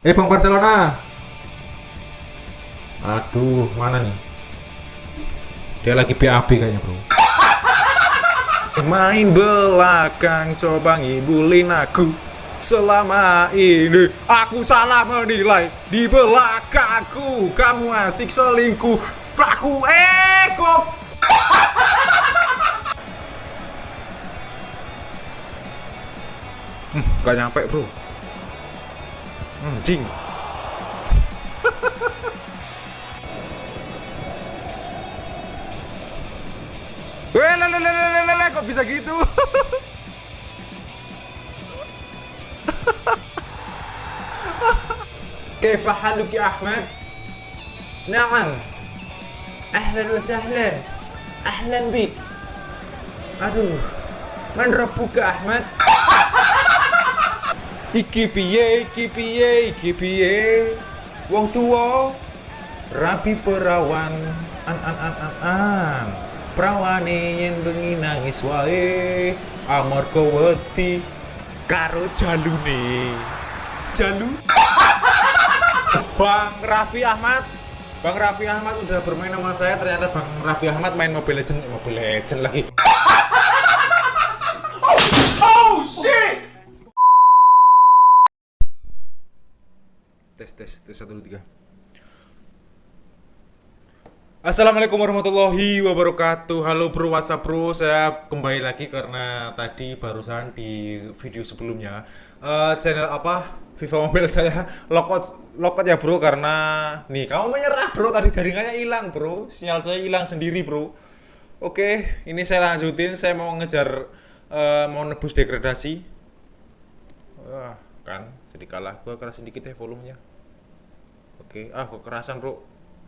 Eh Bang Barcelona. Aduh, mana nih? Dia lagi BAB kayaknya, Bro. Main belakang coba ngibulin aku Selama ini aku salah menilai Di belakangku kamu asik selingkuh Aku ekop hmm, Gak nyampe bro Anjing Weh, lele, lele, lele, lele, kok bisa gitu? كيف حالك يا أحمد؟ نعم أهلا وسهلا أهلا بك Aduh Man ربك Ahmad? Iki piye, iki piye, iki piye? Wong tua Rapi perawan. An an an an an. Prawane yen bengi nangis wae. Amarga wedi Karo jalune. Jalu. Bang Raffi Ahmad. Bang Raffi Ahmad udah bermain sama saya. Ternyata Bang Raffi Ahmad main Mobile Legend Mobile Legend lagi Oh shit Tes tes tes satu dua tiga. Assalamualaikum warahmatullahi wabarakatuh. Halo bro, whatsapp bro? Saya kembali lagi karena tadi barusan di video sebelumnya uh, Channel apa? Viva Mobile saya. Lokot lokot ya bro Karena nih kamu menyerah bro. Tadi jaringannya hilang bro. Sinyal saya hilang sendiri bro. Oke, ini saya lanjutin. Saya mau ngejar uh, Mau nebus degradasi. Kan jadi kalah. Gua kerasin dikit ya volumenya Oke, ah kok kerasan bro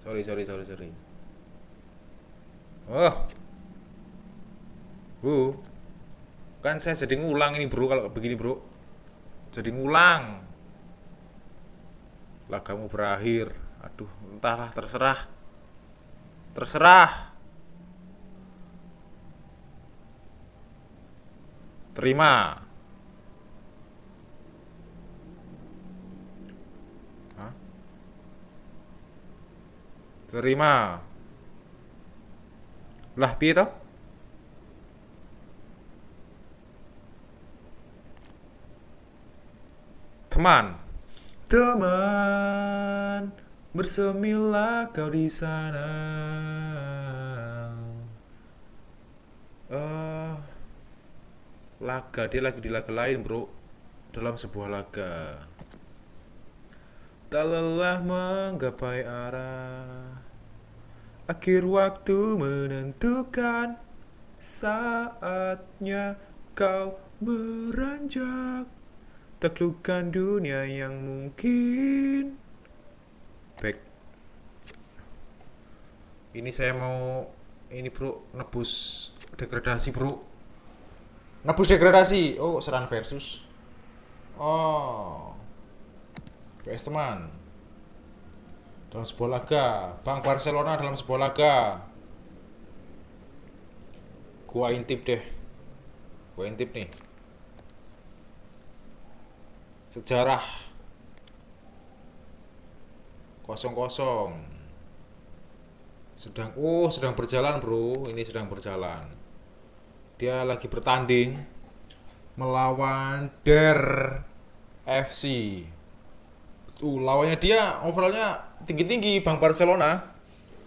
Sorry, sorry, sorry, sorry Oh. Bu. Kan saya jadi ngulang ini, Bro, kalau begini, Bro. Jadi ngulang. Lagamu berakhir. Aduh, entahlah terserah. Terserah. Terima. Terima. Lah piye to? Teman. Teman, bersemilah kau di sana. Uh, laga dia lagi di laga lain, Bro. Dalam sebuah laga. Tak lelah menggapai arah Akhir waktu menentukan Saatnya kau beranjak. Taklukkan dunia yang mungkin. Back Ini saya mau Ini bro Nebus degradasi bro. Nebus degradasi. Oh seran versus. Oh. PS teman dalam sebuah laga. Bang Barcelona dalam sebuah laga. Gua intip deh. Gua intip nih. Sejarah. Kosong kosong sedang oh sedang berjalan bro. Ini sedang berjalan. Dia lagi bertanding melawan Der FC tuh lawannya dia overallnya tinggi-tinggi Bang Barcelona.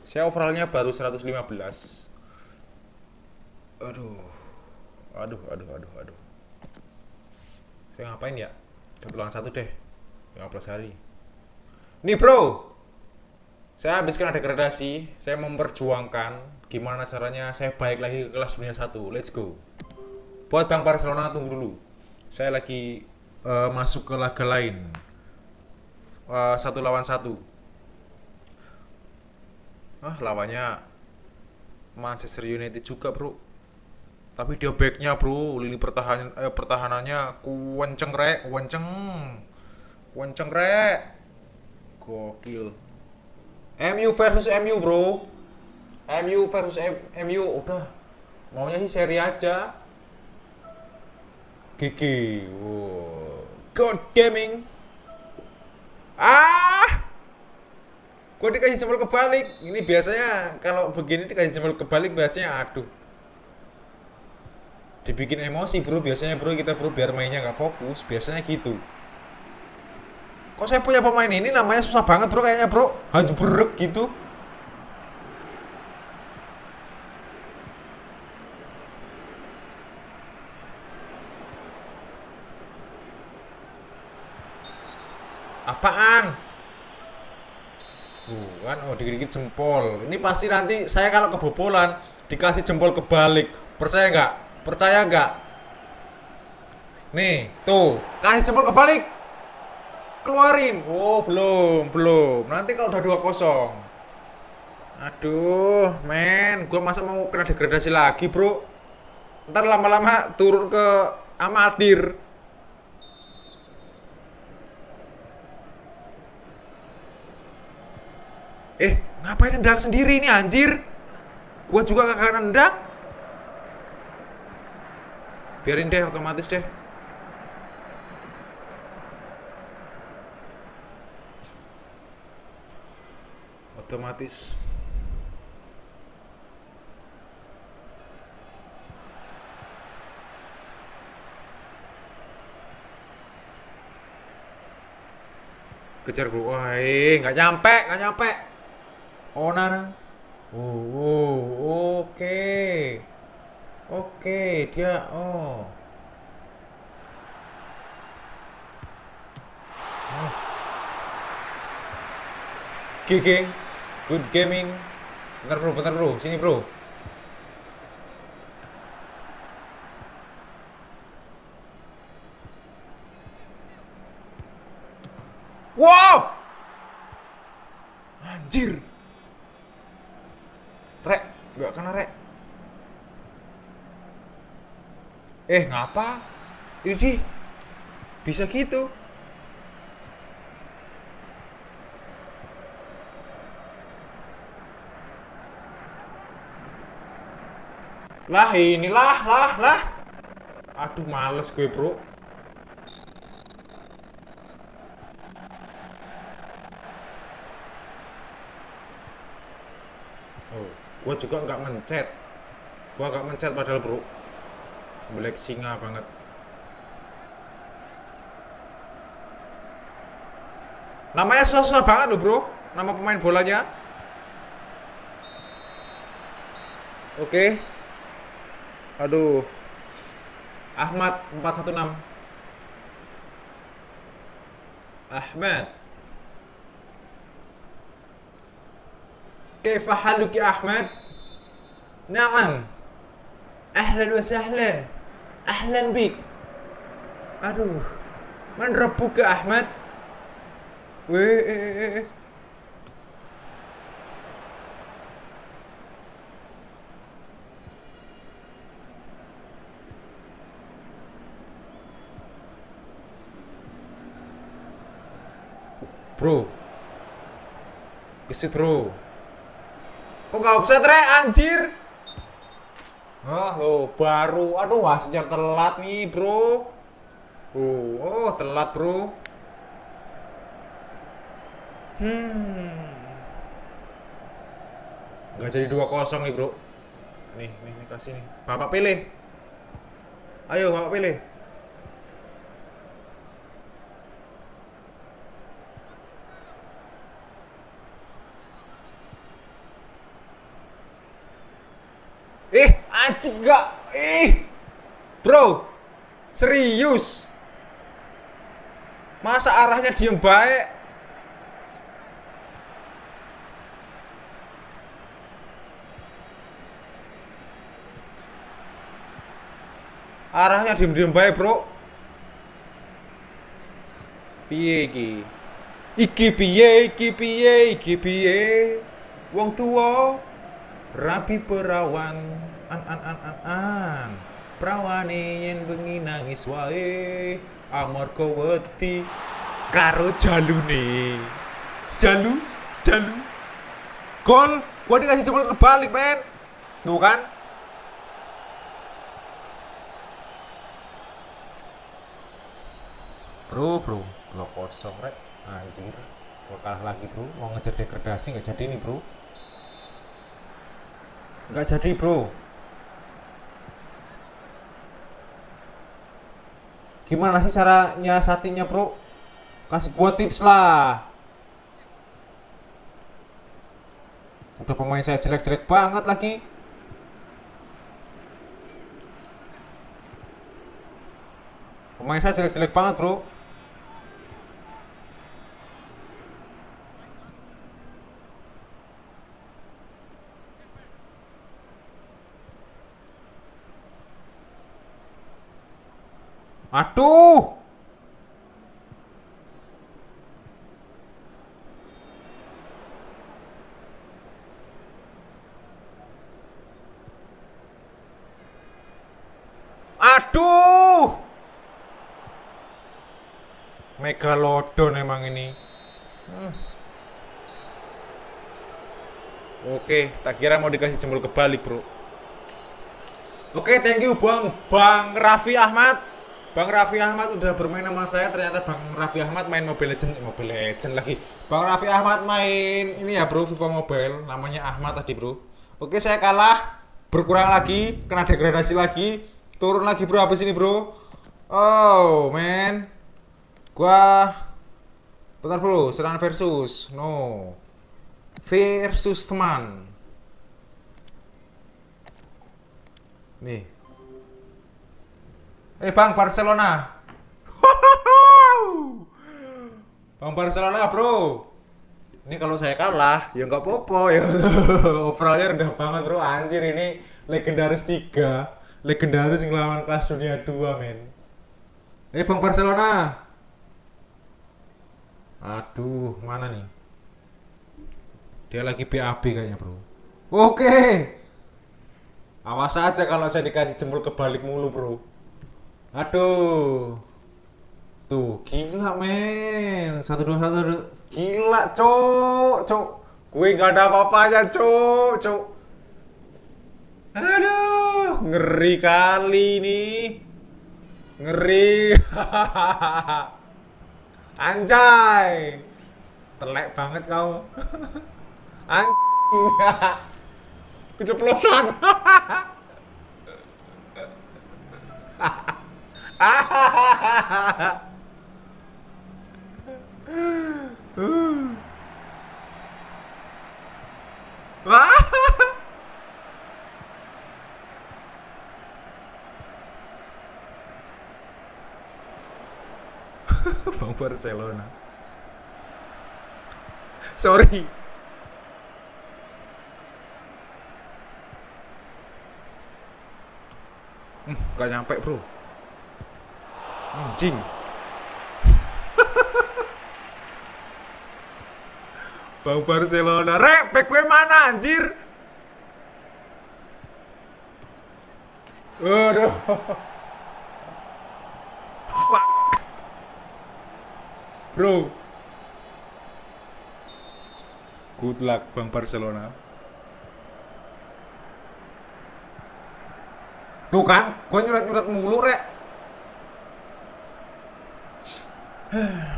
Saya overallnya baru 115. Aduh. Aduh, aduh, aduh, aduh. Saya ngapain ya? Satu lawan satu deh. 15 hari. Nih bro, saya habiskan ada gradasi. Saya memperjuangkan gimana caranya saya balik lagi ke kelas dunia satu. Let's go. Buat Bang Barcelona tunggu dulu. Saya lagi uh, masuk ke laga lain. Uh, satu lawan satu ah lawannya Manchester United juga bro. Tapi dia backnya bro. Lini pertahanan eh, pertahanannya kuenceng rek. Kuenceng kuenceng rek. Gokil. MU versus MU bro. MU versus M MU udah. Maunya sih seri aja. GG wow. God Gaming Gua dikasih jempol kebalik. Ini biasanya kalau begini dikasih jempol kebalik biasanya aduh. Dibikin emosi bro, biasanya bro kita bro biar mainnya nggak fokus, biasanya gitu. Kok saya punya pemain ini namanya susah banget bro kayaknya bro, haju berek gitu. Apaan? Dikit-dikit jempol. Ini pasti nanti saya kalau kebobolan dikasih jempol kebalik. Percaya nggak? Percaya nggak? Nih, tuh, kasih jempol kebalik. Keluarin. Oh, belum, belum. Nanti kalau udah 2-0. Aduh, men, gua masa mau kena degradasi lagi, Bro? Ntar lama-lama turun ke amatir. Eh, ngapain nendang sendiri ini anjir? Gua juga gak nendang. Biarin deh otomatis deh. Otomatis. Kejar bro, wah nggak nyampe, nggak nyampe. Nana. Oh, oh, oke. Oke, dia oh. Oh. GG. Good gaming. Bentar bro, bentar bro. Sini bro. Wow! Anjir. Nggak kena rek. Eh, ngapa? Ini bisa gitu. Lah inilah, lah, lah. Aduh, males gue, bro. Gua juga nggak mencet. Gua nggak mencet padahal bro. Black singa banget. Namanya susah-susah banget loh bro. Nama pemain bolanya. Oke. Aduh. Ahmad 416. Ahmad. كيف حالك يا أحمد؟ نعم أهلا وسهلا أهلا بك أدوه من ربك يا أحمد؟ ويه Bro, gesit bro. Kok nggak offset re anjir? Ah lo baru, aduh wasitnya telat nih bro. Oh, oh telat bro. Hmm. Gak jadi 2-0 nih bro. Nih, nih, nih kasih nih. Bapak pilih. Ayo bapak pilih. Eh, anjing gak? Eh, bro, serius? Masa arahnya diem baik? Arahnya diem-diem baik, bro. Piye iki? Iki piye, iki piye, iki piye? Wong tuwa rapi perawan an an an an an. Prawane yen bengi nangis wae amarga wedi karo jalune jalu jalu. Gol gua dikasih jempol kebalik men. Tuh kan? Bro bro. Blok kosong rek. Anjir. Gua kalah lagi bro, mau ngejar degradasi nggak jadi nih bro. Nggak jadi bro. Gimana sih caranya satinya bro? Kasih gua tips lah. Udah pemain saya jelek-jelek banget lagi. Pemain saya jelek-jelek banget bro. Aduh. Aduh. Megalodon emang ini. Hmm. Oke, tak kira mau dikasih jempol kebalik, Bro. Oke, thank you Bang Bang Raffi Ahmad. Bang Raffi Ahmad udah bermain sama saya. Ternyata Bang Raffi Ahmad main Mobile Legend, eh, Mobile Legend lagi. Bang Raffi Ahmad main ini ya, Bro, FIFA Mobile. Namanya Ahmad tadi, Bro. Oke, saya kalah. Berkurang lagi, kena degradasi lagi. Turun lagi, Bro. Habis ini, Bro. Oh, man. Gua Bentar, Bro. Serang versus. No. Versus teman. Nih. Eh Bang Barcelona. Bang Barcelona bro. Ini kalau saya kalah ya nggak popo ya. Overallnya rendah banget bro. Anjir ini legendaris 3 legendaris ngelawan kelas dunia 2 men. Eh Bang Barcelona. Aduh, mana nih? Dia lagi BAB kayaknya, Bro. Oke. Awas aja kalau saya dikasih jempol kebalik mulu, Bro. Aduh. Tuh, gila, men. Satu dua satu dua. Gila, cok, cok. Gue nggak ada apa-apanya, cok, cok. Aduh, ngeri kali nih. Ngeri. Anjay. Telek banget kau. Anjing. Keceplosan. Bang Barcelona. Sorry. Hmm, gak nyampe bro. Anjing. Bang Barcelona, rek, back gue mana anjir? Waduh. Fuck. Bro. Good luck Bang Barcelona. Tuh kan, gue nyurat-nyurat mulu, rek. Enggak.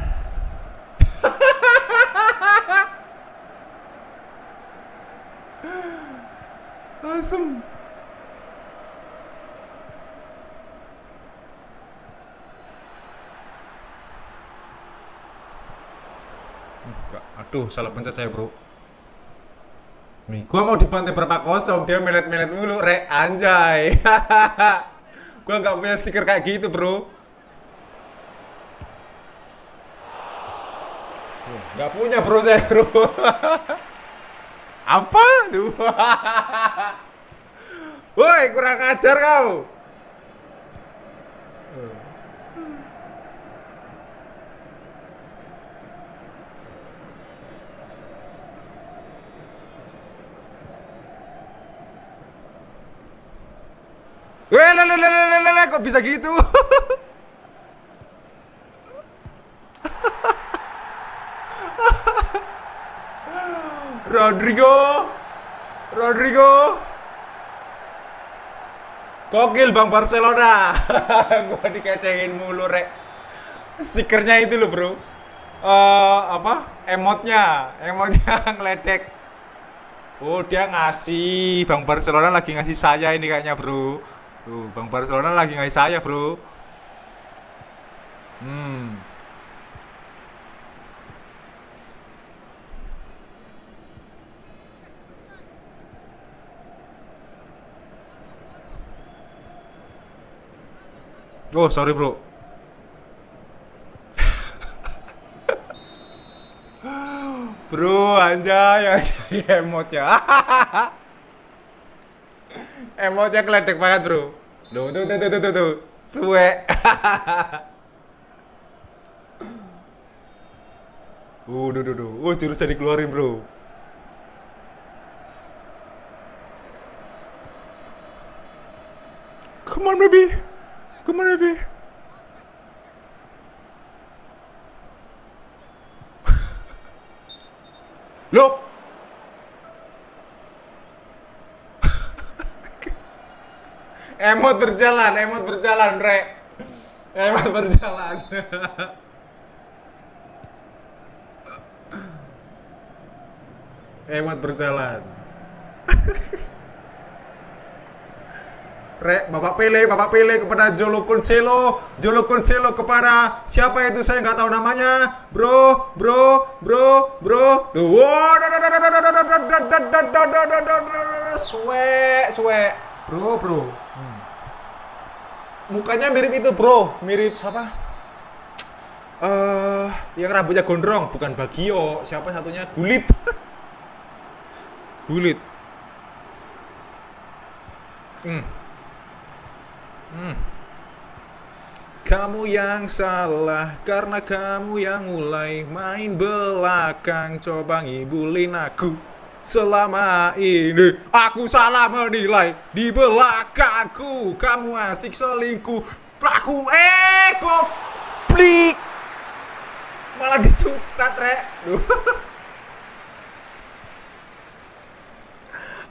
Aduh, salah pencet saya, Bro. Nih, gua mau dibantai berapa kosong, dia melet-melet mulu, rek anjay. gua nggak punya stiker kayak gitu, Bro. Nggak punya, Bro, saya, Bro. Apa? Woi, kurang ajar kau. Weh, lele, lele, lele, lele, kok bisa gitu? Rodrigo, Rodrigo, Kokil Bang Barcelona. Gua dikecengin mulu, Rek. Stikernya itu loh, Bro. eh apa? Emotnya, emotnya ngeledek. Oh, dia ngasih. Bang Barcelona lagi ngasih saya ini kayaknya, Bro. Tuh, Bang Barcelona lagi ngasih saya, Bro. Hmm. Oh, sorry, Bro. Bro, anjay, anjay emotnya. emotnya keledek banget, Bro. Duh, tuh, tuh, tuh, tuh, tuh, tuh. Suwe. Uh, duh, duh, duh. Oh, jurusnya dikeluarin, Bro. Come on, baby. Come on, baby. Look. emot berjalan, emot berjalan, Re. Emot berjalan. emot berjalan. Re, Bapak Pele, Bapak Pele kepada Jolo Conselo, Jolo Conselo kepada siapa itu saya nggak tahu namanya, bro, bro, bro, bro, suwe, suwe, bro, bro, Hmm. mukanya mirip itu bro, mirip siapa? Eh, yang rambutnya gondrong, bukan Bagio, siapa satunya? Gulit, Gulit. Hmm. Kamu yang salah karena kamu yang mulai main belakang. Coba ngibulin aku. Selama ini aku salah menilai di belakangku. Kamu asik selingkuh aku eh kok plik. Malah disutat rek.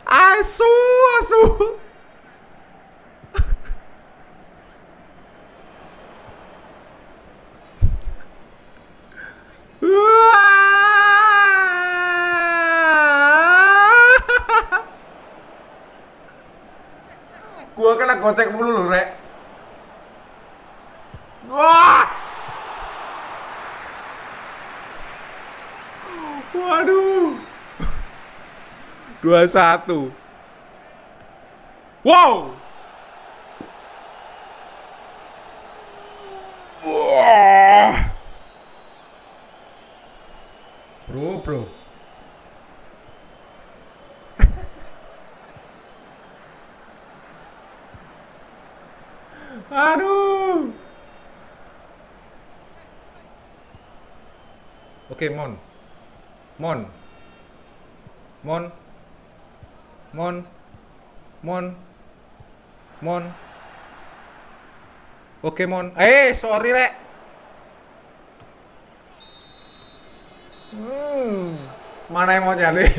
Asu asu Gua kena gocek mulu loh, Rek. Wah! Waduh. 21. Wow! Wah! Bro, bro. Aduh. Oke, Mon. Mon. Mon. Mon. Mon. Mon. Oke, Mon. Eh, sorry, Rek. Hmm. Mana yang mau nyari?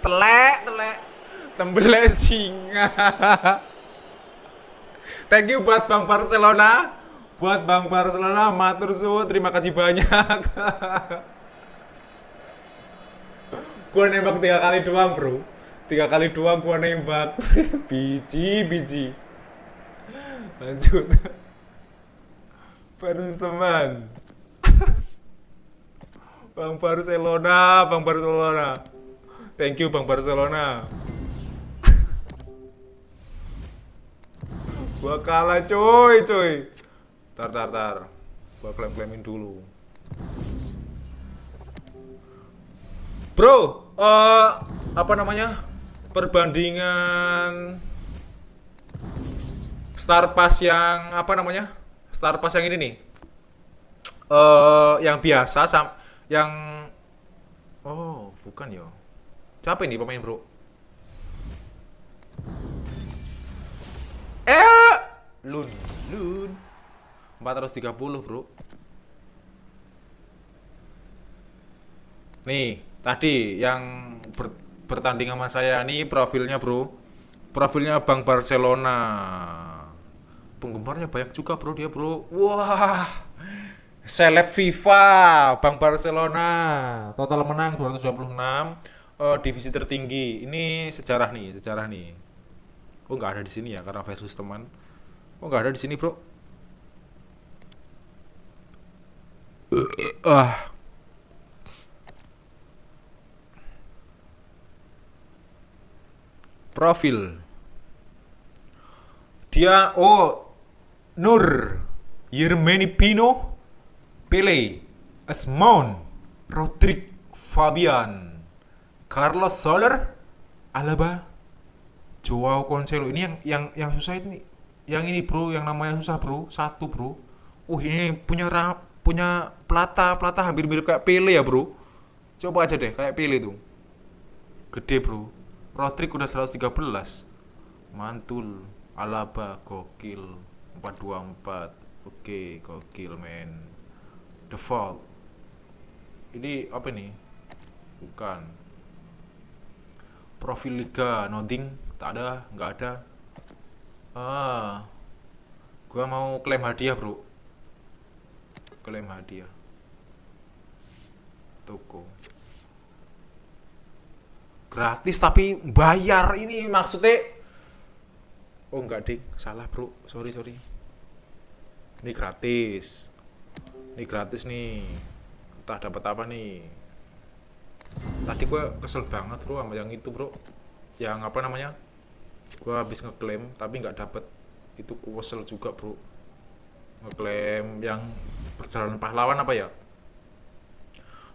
telek, telek. Tembelek singa. Thank you buat Bang Barcelona. Buat Bang Barcelona, matur suwun, terima kasih banyak. gua nembak tiga kali doang, bro. Tiga kali doang gua nembak. biji, biji. Lanjut. Versus teman. Bang Barcelona, Bang Barcelona. Thank you Bang Barcelona. Gua kalah coy, coy. Tar tar tar. Gua klaim-klaimin dulu. Bro, eh apa namanya? Perbandingan Star Pass yang apa namanya? Star Pass yang ini nih. Eh yang biasa sam yang Oh, bukan ya. Siapa ini pemain, Bro? Eh, Lun, Lun. 430, Bro. Nih, tadi yang ber- bertanding sama saya nih profilnya, Bro. profilnya Bang Barcelona. Penggemarnya banyak juga bro dia bro. Wah seleb FIFA Bang Barcelona. Total menang 226 uh, divisi tertinggi. Ini sejarah nih sejarah nih. Oh nggak ada di sini ya karena versus teman oh nggak ada di sini bro? Ah. Profil. Dia oh Nur Yermeni Pino Pele Asmon Rodrik Fabian Carlos Soler Alaba Joao Cancelo. Ini yang yang yang susah ini yang ini bro yang namanya susah bro. Satu bro. Uh ini punya rap punya plata plata hampir mirip kayak Pele ya bro. Coba aja deh kayak Pele tuh. Gede bro. Rodrik udah 113 mantul. Alaba gokil. 424 oke gokil men. Default. Ini apa nih bukan. Profil liga nothing tak ada nggak ada ah. Gua mau klaim hadiah bro. Klaim hadiah. Toko. Gratis tapi bayar ini maksudnya. Oh enggak ding salah bro. Sorry sorry. Ini gratis. Ini gratis nih. Entah dapat apa nih? Tadi gua kesel banget bro sama yang itu bro. Yang apa namanya gua habis ngeklaim tapi nggak dapet. Itu kuwesel juga bro. Ngeklaim yang perjalanan pahlawan apa ya?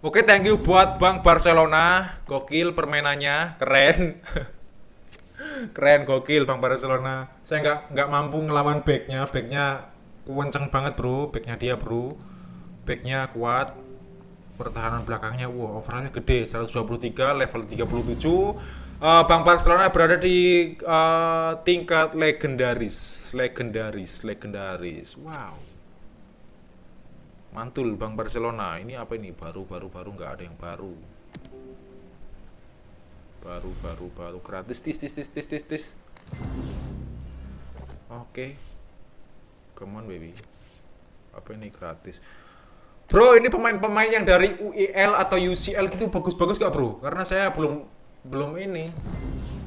Oke, thank you buat Bang Barcelona. Gokil permainannya, keren. keren gokil Bang Barcelona. Saya nggak nggak mampu ngelawan backnya, backnya kenceng banget bro, backnya dia bro. Backnya kuat, pertahanan belakangnya wow overallnya gede. 123 level 37 uh, Bang Barcelona berada di uh, tingkat legendaris legendaris legendaris. Wow. Mantul Bang Barcelona. Ini apa ini? Baru baru baru nggak ada yang baru. Baru baru baru. Gratis tis tis tis tis tis oke. Okay. come on baby. Apa ini gratis? Bro ini pemain-pemain yang dari UEL atau UCL gitu bagus-bagus gak bro? Karena saya belum belum ini.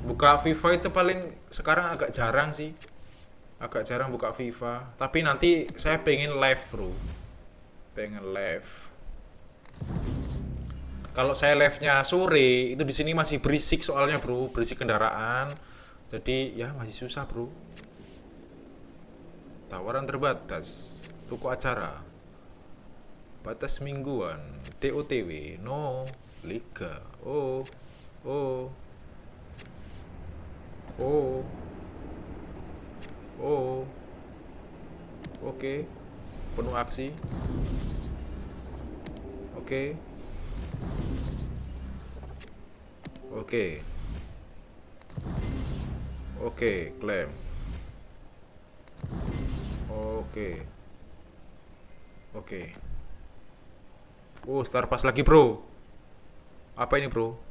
Buka FIFA itu paling sekarang agak jarang sih. Agak jarang buka FIFA. Tapi nanti saya pengen live bro. Pengen live. Kalau saya live-nya sore itu di sini masih berisik soalnya bro. Berisik kendaraan. Jadi ya masih susah bro. Tawaran terbatas. Toko acara. Batas mingguan. TOTW no. Liga. Oh oh oh oh oke okay. penuh aksi oke okay. oke okay. oke okay, klaim oke okay. oke okay. Oh, star pass lagi, Bro. Apa ini, Bro?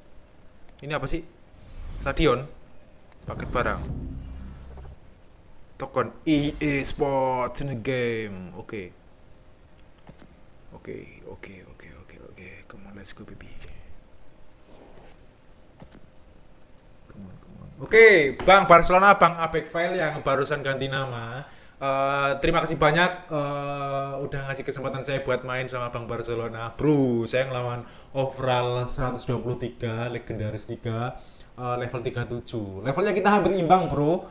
Ini apa sih? Stadion. Paket barang. Token EA Sports in the game. Oke. Okay. Oke, okay, oke, okay, oke, okay, oke, oke. Come on, let's go, baby. Come on, come on. Oke, okay, Bang Barcelona, Bang Abek File yang barusan ganti nama Uh, terima kasih banyak uh, udah ngasih kesempatan saya buat main sama Bang Barcelona. Bro, saya ngelawan overall 123, legendaris 3, uh, level 37. Levelnya kita hampir imbang, Bro.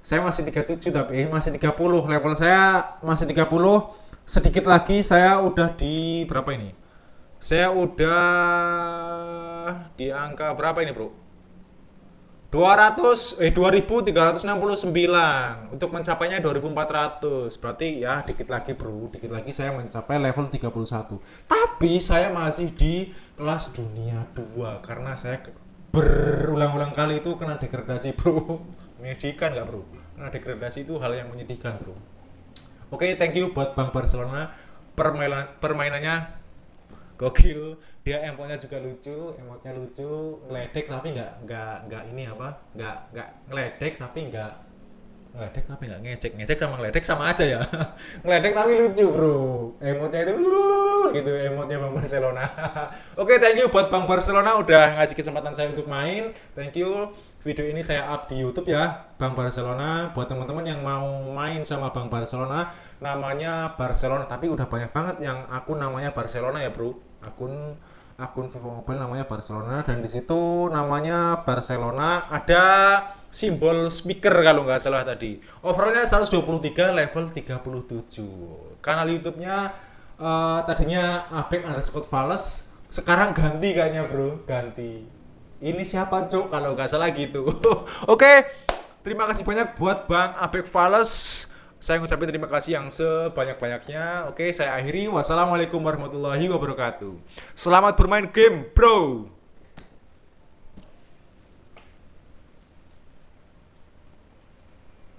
Saya masih 37 tapi masih 30. Level saya masih 30. Sedikit lagi saya udah di berapa ini? Saya udah di angka berapa ini, Bro? 200 eh 2369 untuk mencapainya 2400 berarti ya dikit lagi bro. Dikit lagi saya mencapai level 31 tapi saya masih di kelas dunia 2 karena saya berulang-ulang kali itu kena degradasi bro. Menyedihkan nggak bro? Kena degradasi itu hal yang menyedihkan bro. Oke okay, thank you buat Bang Barcelona permainan permainannya gokil. Dia emotnya juga lucu emotnya lucu ngeledek tapi nggak nggak nggak ini apa nggak nggak ngeledek tapi nggak ngeledek tapi nggak ngecek. Ngecek sama ngeledek sama aja ya. Ngeledek tapi lucu bro. Emotnya itu gitu emotnya bang Barcelona. Oke thank you buat bang Barcelona udah ngasih kesempatan saya untuk main. Thank you. Video ini saya up di YouTube ya Bang Barcelona. Buat teman-teman yang mau main sama Bang Barcelona namanya Barcelona. Tapi udah banyak banget yang akun namanya Barcelona ya bro. Akun akun Vivo Mobile namanya Barcelona. Dan di situ namanya Barcelona. Ada simbol speaker kalau nggak salah tadi. Overallnya 123 level 37 kanal YouTube-nya eh, tadinya Abek underscore Vales sekarang ganti kayaknya bro. Ganti. Ini siapa cuk? Kalau nggak salah gitu. Oke terima kasih banyak buat Bang Abek Vales saya ngucapin terima kasih yang sebanyak-banyaknya. Oke saya akhiri. Wassalamualaikum warahmatullahi wabarakatuh. Selamat bermain game bro